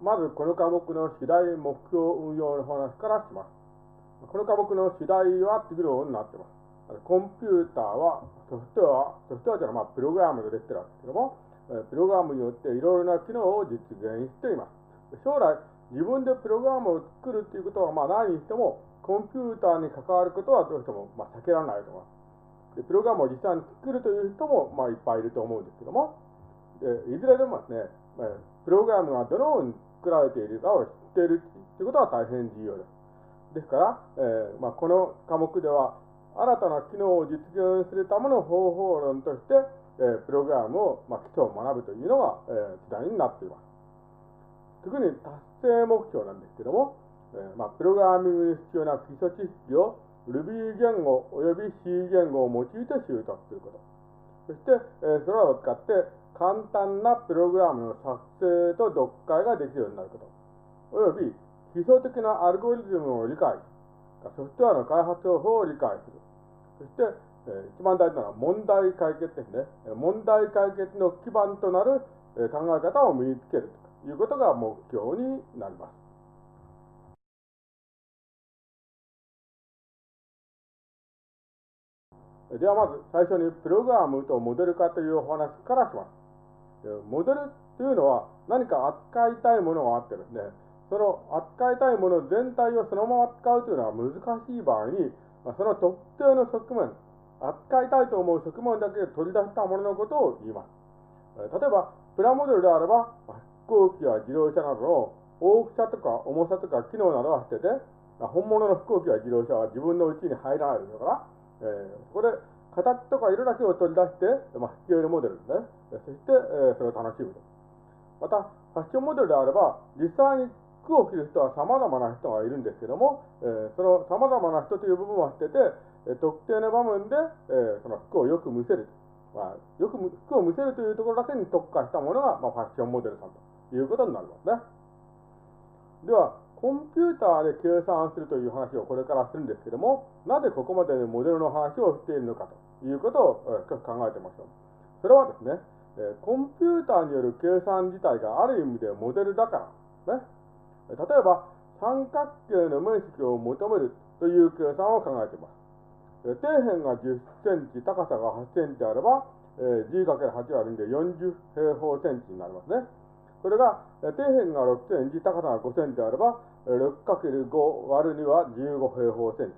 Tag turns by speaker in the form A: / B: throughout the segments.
A: まずこの科目の主題目標運用の話からします。この科目の主題は次のようになっています。コンピューターは、ソフトウェア、ソフトウェアというのはまあプログラムでできてるわけですけども、プログラムによっていろいろな機能を実現しています。将来、自分でプログラムを作るということはまあないにしても、コンピューターに関わることはどうしてもまあ避けられないと思います。でプログラムを実際に作るという人もまあいっぱいいると思うんですけども、でいずれでもですね、プログラムがどのように作られているかを知っているということは大変重要です。ですから、えーまあ、この科目では、新たな機能を実現するための方法論として、えー、プログラムを、まあ、基礎を学ぶというのが、えー、時代になっています。特に達成目標なんですけども、えーまあ、プログラミングに必要な基礎知識を Ruby 言語及び C 言語を用いて習得すること。そして、えー、それらを使って簡単なプログラムの作成と読解ができるようになること。および基礎的なアルゴリズムを理解、ソフトウェアの開発方法を理解する。そして、えー、一番大事なのは問題解決ですね。問題解決の基盤となる、考え方を身につけるということが目標になります。ではまず最初にプログラムとモデル化というお話からします。モデルというのは何か扱いたいものがあってですね、その扱いたいもの全体をそのまま使うというのは難しい場合に、その特定の側面、扱いたいと思う側面だけ取り出したもののことを言います。例えば、プラモデルであれば、飛行機や自動車などの大きさとか重さとか機能などは捨てて、本物の飛行機や自動車は自分のうちに入らないですから、えー、そこで形とか色だけを取り出して、まあ、引き上げるモデルですね。そして、えー、それを楽しむと。また、ファッションモデルであれば、実際に服を着る人は様々な人がいるんですけども、えー、その様々な人という部分は捨てて、え特定の場面で、えー、その服をよく見せる。まあ、よく服を見せるというところだけに特化したものが、まあ、ファッションモデルさんということになりますね。では、コンピューターで計算するという話をこれからするんですけども、なぜここまでモデルの話をしているのかということを少し考えてみましょう。それはですね、コンピューターによる計算自体がある意味でモデルだからね。例えば、三角形の面積を求めるという計算を考えています。底辺が10センチ、高さが8センチあれば、え G×8 割るんで40平方センチになりますね。それが、底辺が6センチ、高さが5センチあれば、6×5 割る2は15平方センチ。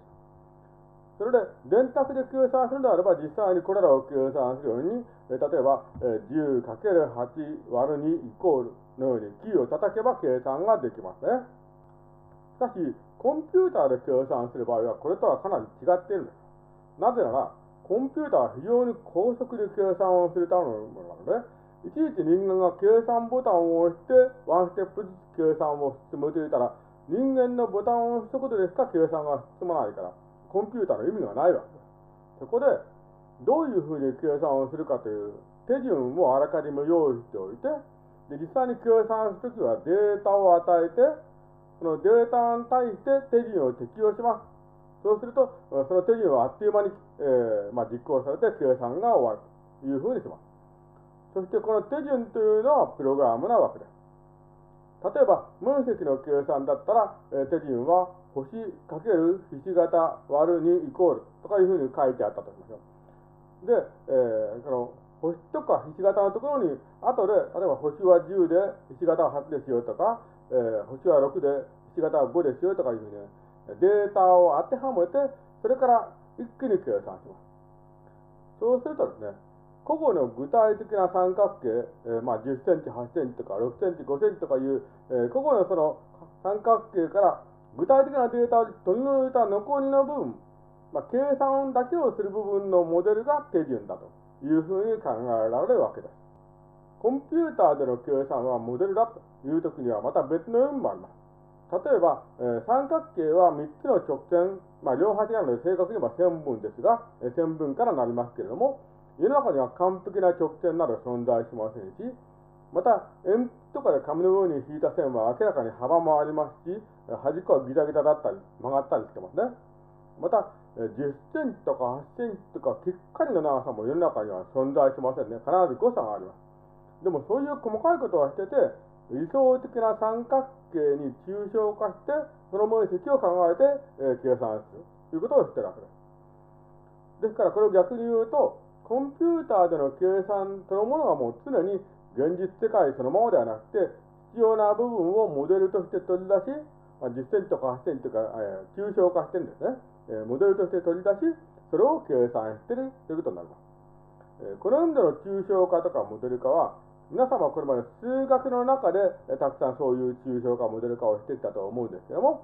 A: それで、電卓で計算するのであれば、実際にこれらを計算するように、例えば、10×8 割る2イコールのようにキーを叩けば計算ができますね。しかし、コンピューターで計算する場合は、これとはかなり違っているんです。なぜなら、コンピューターは非常に高速で計算をするためのものなので、いちいち人間が計算ボタンを押して、ワンステップずつ計算を進むと言ったら、人間のボタンを押すことでしか計算が進まないから、コンピューターの意味がないわけです。そこで、どういうふうに計算をするかという手順をあらかじめ用意しておいて、で実際に計算するときはデータを与えて、そのデータに対して手順を適用します。そうすると、その手順はあっという間に、えーまあ、実行されて計算が終わるというふうにします。そしてこの手順というのはプログラムなわけです。例えば、面積の計算だったら、え手順は星かけるひし形割る2イコールとかいうふうに書いてあったとしましょう。で、えー、その星とかひし形のところに、後で、例えば星は10でひし形は8ですよとか、えー、星は6でひし形は5ですよとかいうふうに、ねデータを当てはめて、それから一気に計算します。そうするとですね、個々の具体的な三角形、えー、まあ、10センチ、8センチとか6センチ、5センチとかいう、えー、個々のその三角形から具体的なデータを取り除いた残りの部分、まあ、計算だけをする部分のモデルが手順だというふうに考えられるわけです。コンピューターでの計算はモデルだという時にはまた別の意味もあります。例えば、えー、三角形は3つの直線、まあ、両端なので正確に言えば線分ですが、えー、線分からなりますけれども、世の中には完璧な直線など存在しませんし、また、鉛筆とかで紙の上に引いた線は明らかに幅もありますし、端っこはギザギザだったり、曲がったりしてますね。また、10センチとか8センチとか、きっかりの長さも世の中には存在しませんね。必ず誤差があります。でも、そういう細かいことはしてて、理想的な三角形に抽象化して、その面積を考えて、え、計算するということを知ってるわけです。ですから、これを逆に言うと、コンピューターでの計算そのものがもう常に現実世界そのままではなくて、必要な部分をモデルとして取り出し、まあ、実践とか発展というか、えー、抽象化してるんですね、えー、モデルとして取り出し、それを計算してるということになります。えー、この意味での抽象化とかモデル化は、皆様これまで数学の中で、えたくさんそういう抽象化、モデル化をしてきたと思うんですけども、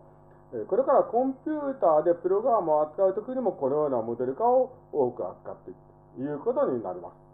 A: えこれからコンピューターでプログラムを扱うときにもこのようなモデル化を多く扱っていくいうことになります。